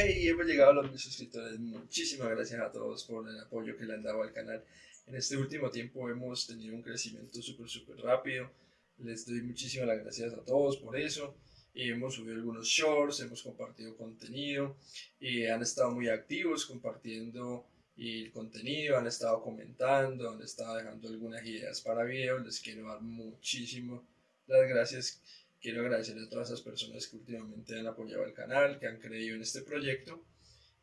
Hey, hemos llegado a los mil suscriptores. Muchísimas gracias a todos por el apoyo que le han dado al canal. En este último tiempo hemos tenido un crecimiento súper, súper rápido. Les doy muchísimas gracias a todos por eso. Y hemos subido algunos shorts, hemos compartido contenido y han estado muy activos compartiendo el contenido, han estado comentando, han estado dejando algunas ideas para videos. Les quiero dar muchísimas las gracias Quiero agradecerle a todas esas personas que últimamente han apoyado el canal, que han creído en este proyecto.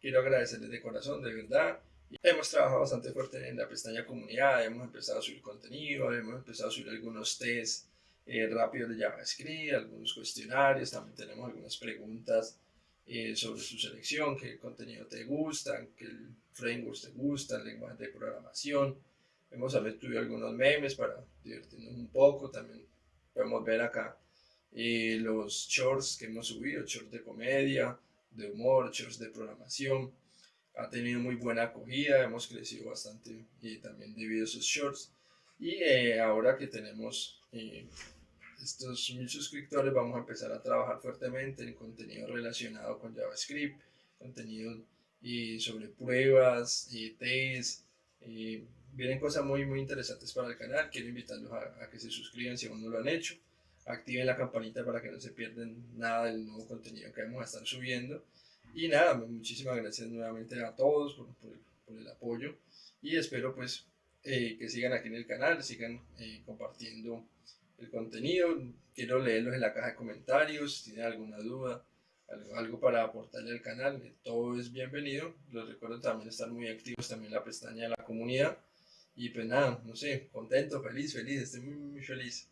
Quiero agradecerles de corazón, de verdad. Hemos trabajado bastante fuerte en la pestaña comunidad, hemos empezado a subir contenido, hemos empezado a subir algunos tests eh, rápidos de JavaScript, algunos cuestionarios, también tenemos algunas preguntas eh, sobre su selección, qué contenido te gusta, qué frameworks te gusta, el lenguaje de programación. Hemos subido algunos memes para divertirnos un poco, también podemos ver acá y los shorts que hemos subido, shorts de comedia, de humor, shorts de programación. Ha tenido muy buena acogida, hemos crecido bastante y también debido a esos shorts. Y eh, ahora que tenemos eh, estos mil suscriptores, vamos a empezar a trabajar fuertemente en contenido relacionado con JavaScript, contenido y sobre pruebas, y test. vienen cosas muy, muy interesantes para el canal. Quiero invitarlos a, a que se suscriban si aún no lo han hecho activen la campanita para que no se pierdan nada del nuevo contenido que vamos a estar subiendo. Y nada, muchísimas gracias nuevamente a todos por, por, el apoyo y espero pues eh, que sigan aquí en el canal, sigan eh, compartiendo el contenido. Quiero leerlos en la caja de comentarios, si tienen alguna duda, algo, algo para aportarle al canal, todo es bienvenido. Les recuerdo también estar muy activos también en la pestaña de la comunidad. Y pues nada, no sé, contento, feliz, feliz, estoy muy, muy feliz.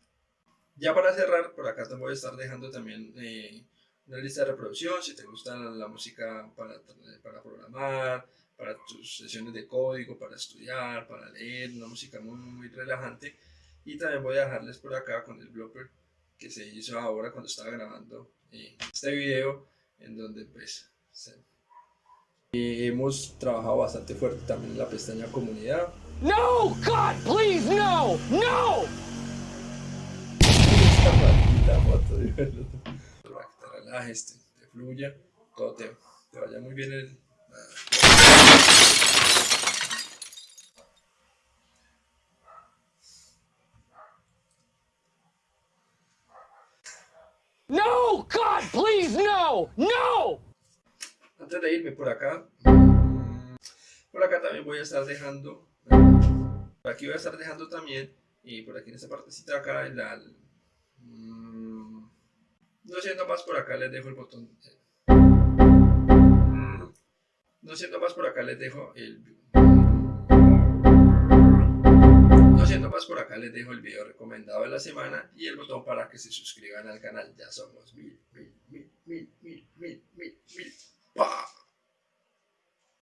Ya para cerrar, por acá te voy a estar dejando también eh, una lista de reproducción, si te gusta la, música para, para programar, para tus sesiones de código, para estudiar, para leer, una música muy, muy relajante. Y también voy a dejarles por acá con el blooper que se hizo ahora cuando estaba grabando eh, este video, en donde pues hemos trabajado bastante fuerte también en la pestaña comunidad. No, God, please, no, no! La moto, para que te relajes, te, te fluya, todo te, te, vaya muy bien el... No, God, please, no, no. Antes de irme por acá, por acá también voy a estar dejando, por aquí voy a estar dejando también, y por aquí en esta partecita acá, la, Mm, no siendo más por acá les dejo el botón. No siendo más por acá les dejo el... No siendo más por acá les dejo el video recomendado de la semana y el botón para que se suscriban al canal. Ya somos mil, mil,